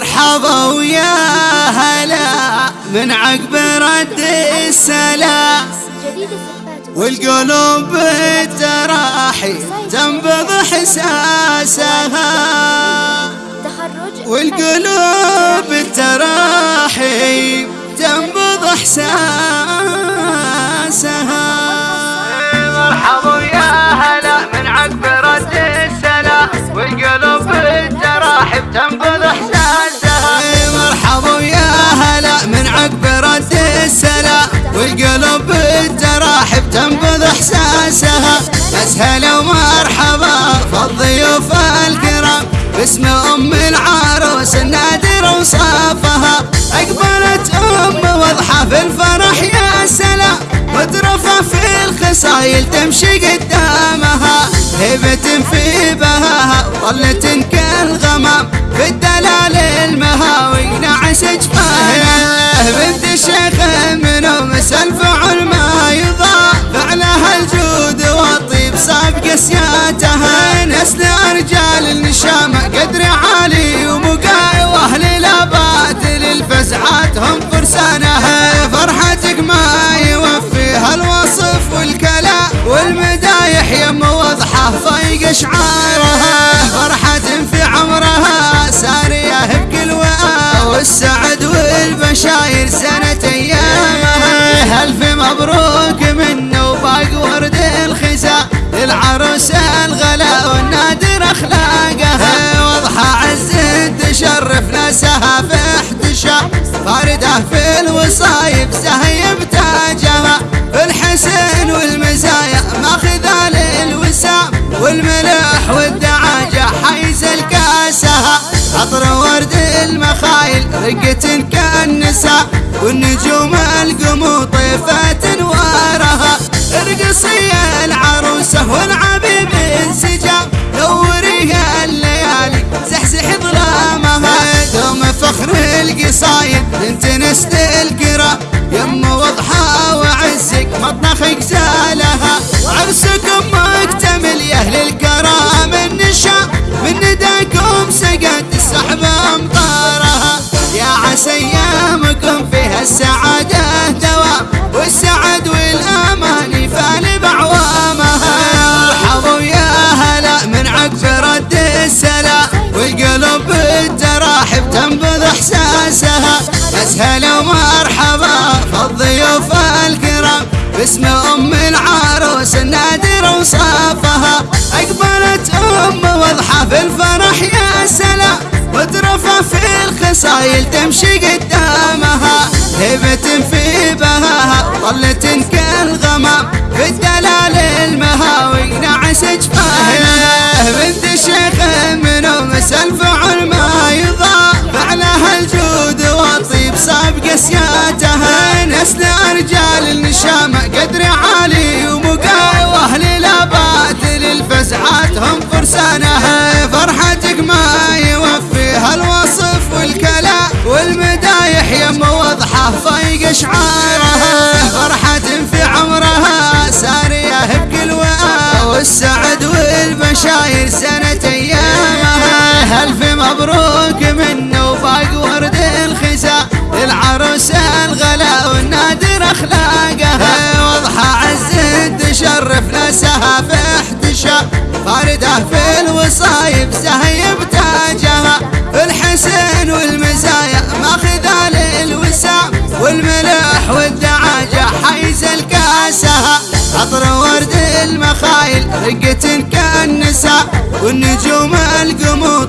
مرحبا ويا هلا من عقب رد السلام والقلوب بالتراحي تنبض إحساسها. والقلوب بالتراحي تنبض إحساسها. والقلوب بالتراحب تنبض احساسها. بس هلا ومرحبا فالضيوف الكرام. باسم أم العروس النادر وصافها. أقبلت أم واضحه في الفرح يا سلام. مترفة في الخصايل تمشي قدامها. هبة في بهاها ظلت والمدايح يم وضحه فايق شعارها فرحة في عمرها سارية بكل وآ والسعد كالنساء والنجوم القمو طيفة انوارها ارقصي العروسة والعبيب باسم أم العروس النادر وصافها. أقبلت ام واضحة في الفرح يا سلام. مترفه في الخصايل تمشي قدامها. هبة في بهاها ظلت كالغمام في الدلال المهاوي نعس جفاها بنت الشيخ منهم الفعل والمدايح يم وضحه فايق شعارها فرحة في عمرها سارية بكل والسعد والبشاير سنة ايامها ألف مبروك منه وباق ورد الخزا للعروس الغلا والنادر اخلاقها واضحة عز تشرف ناسها في احتشام فاردة في الوصايب سهيب تاجها الحسن والملح والدعاجة حيز الكاسها عطر ورد المخايل رقة كالنساء. والنجوم القمو